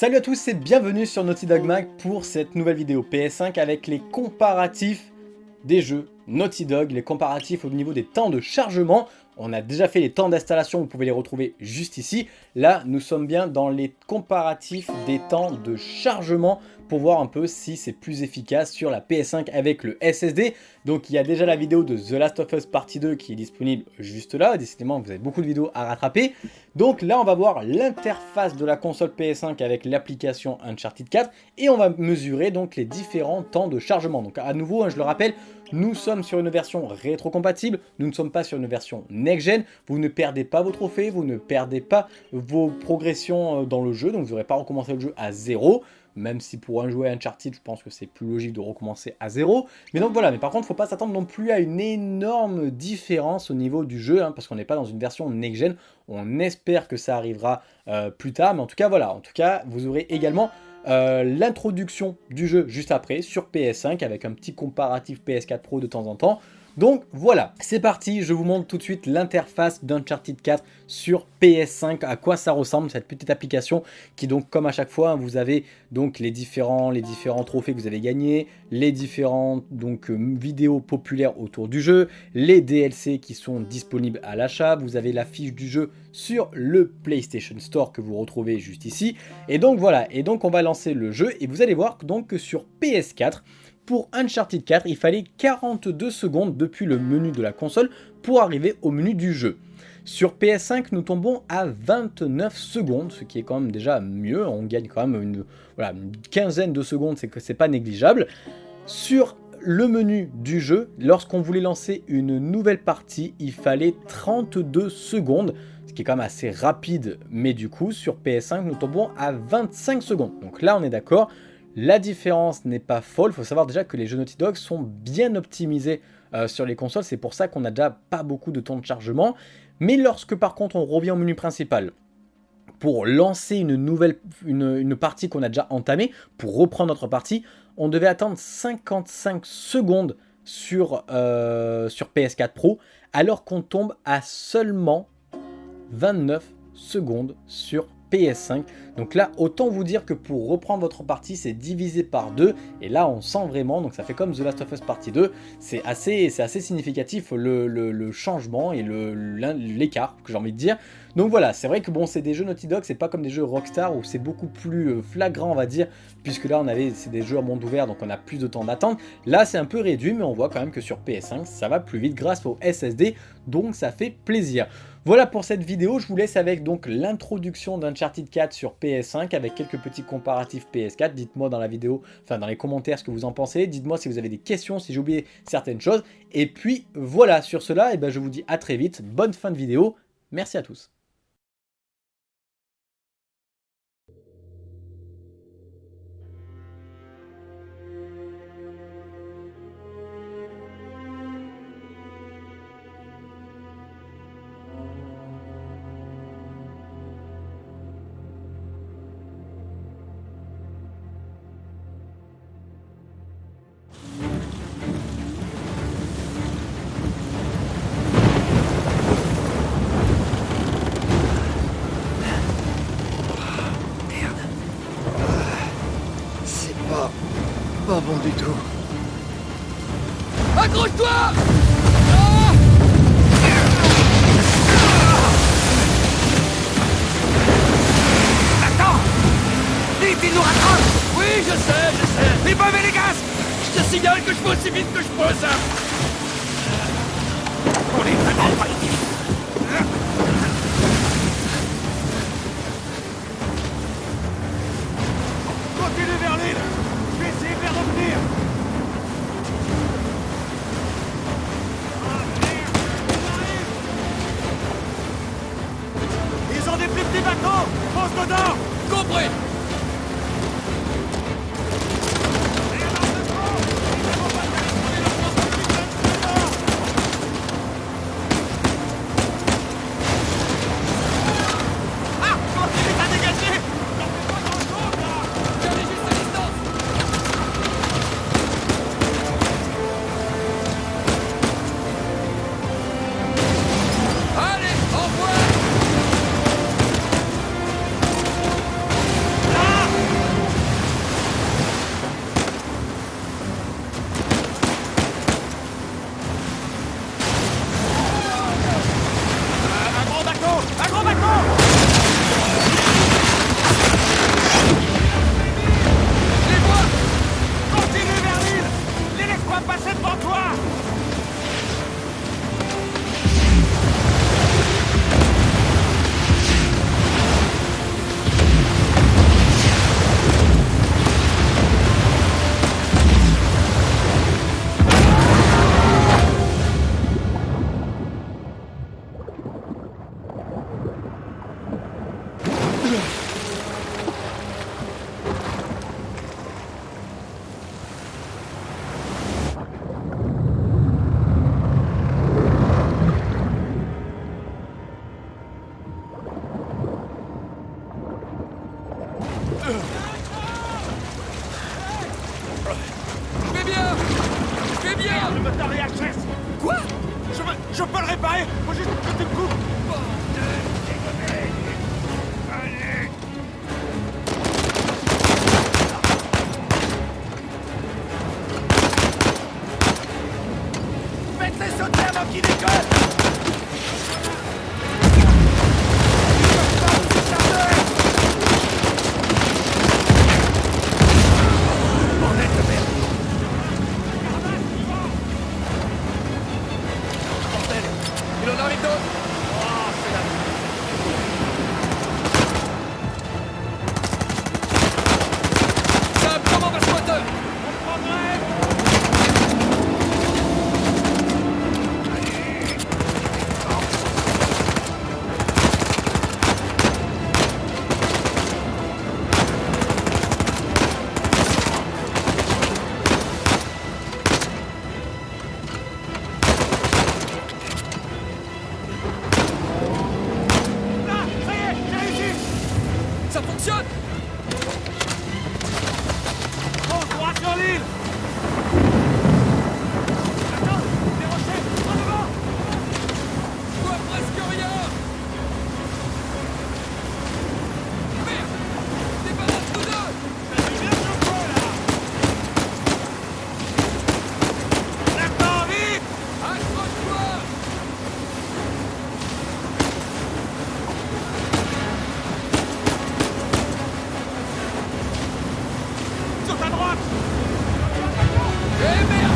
Salut à tous et bienvenue sur Naughty Dog Mag pour cette nouvelle vidéo PS5 avec les comparatifs des jeux Naughty Dog, les comparatifs au niveau des temps de chargement. On a déjà fait les temps d'installation, vous pouvez les retrouver juste ici. Là, nous sommes bien dans les comparatifs des temps de chargement pour voir un peu si c'est plus efficace sur la PS5 avec le SSD. Donc il y a déjà la vidéo de The Last of Us Partie 2 qui est disponible juste là. Décidément, vous avez beaucoup de vidéos à rattraper. Donc là, on va voir l'interface de la console PS5 avec l'application Uncharted 4 et on va mesurer donc les différents temps de chargement. Donc à nouveau, hein, je le rappelle, nous sommes sur une version rétrocompatible, nous ne sommes pas sur une version next-gen. Vous ne perdez pas vos trophées, vous ne perdez pas vos progressions euh, dans le jeu, donc vous n'aurez pas recommencé le jeu à zéro même si pour un joueur Uncharted, je pense que c'est plus logique de recommencer à zéro. Mais donc voilà, mais par contre, il ne faut pas s'attendre non plus à une énorme différence au niveau du jeu, hein, parce qu'on n'est pas dans une version next-gen. On espère que ça arrivera euh, plus tard, mais en tout cas, voilà. En tout cas, vous aurez également euh, l'introduction du jeu juste après sur PS5 avec un petit comparatif PS4 Pro de temps en temps. Donc voilà, c'est parti, je vous montre tout de suite l'interface d'Uncharted 4 sur PS5, à quoi ça ressemble cette petite application qui donc comme à chaque fois, vous avez donc les différents, trophées que vous avez gagnés, les différentes donc, euh, vidéos populaires autour du jeu, les DLC qui sont disponibles à l'achat, vous avez la fiche du jeu sur le PlayStation Store que vous retrouvez juste ici, et donc voilà, et donc on va lancer le jeu et vous allez voir donc que sur PS4, pour Uncharted 4, il fallait 42 secondes depuis le menu de la console pour arriver au menu du jeu. Sur PS5, nous tombons à 29 secondes, ce qui est quand même déjà mieux. On gagne quand même une, quinzaine de secondes, c'est que c'est pas négligeable. Sur le menu du jeu, lorsqu'on voulait lancer une nouvelle partie, il fallait 32 secondes, ce qui est quand même assez rapide, mais du coup, sur PS5, nous tombons à 25 secondes. Donc là, on est d'accord, la différence n'est pas folle, il faut savoir déjà que les jeux Naughty Dog sont bien optimisés euh, sur les consoles, c'est pour ça qu'on n'a déjà pas beaucoup de temps de chargement. Mais lorsque par contre on revient au menu principal, pour lancer une nouvelle partie qu'on a déjà entamée, pour reprendre notre partie, on devait attendre 55 secondes sur, euh, sur PS4 Pro, alors qu'on tombe à seulement 29 secondes sur PS5. Donc là, autant vous dire que pour reprendre votre partie, c'est divisé par deux. Et là, on sent vraiment, donc ça fait comme The Last of Us Partie 2. C'est assez, significatif le, changement et l'écart, que j'ai envie de dire. Donc voilà, c'est vrai que bon, c'est des jeux Naughty Dog, c'est pas comme des jeux Rockstar où c'est beaucoup plus euh, flagrant, on va dire, puisque là, on avait, c'est des jeux à monde ouvert, donc on a plus de temps d'attente. Là, c'est un peu réduit, mais on voit quand même que sur PS5, ça va plus vite grâce au SSD, donc ça fait plaisir. Voilà pour cette vidéo, je vous laisse avec donc l'introduction d'Uncharted 4 sur PS5 avec quelques petits comparatifs PS4. Dites-moi dans la vidéo, enfin dans les commentaires ce que vous en pensez. Dites-moi si vous avez des questions, si j'ai oublié certaines choses. Et puis voilà, sur cela, eh ben, je vous dis à très vite. Bonne fin de vidéo. Merci à tous. Pas. Bon du tout. Accroche-toi! Attends! Vite, il nous rattrape Oui, je sais, je sais. Les bombes et les gaz Je te signale que je vais aussi vite que je peux, ça. On est vraiment pas Continue Bon, droit sur l'île Attends Les rochers En devant Je vois presque rien Merde Débarrasse-nous d'eux Ça fait bien chaud, là Maintenant, vite Accroche-toi Sur ta droite. Eh merde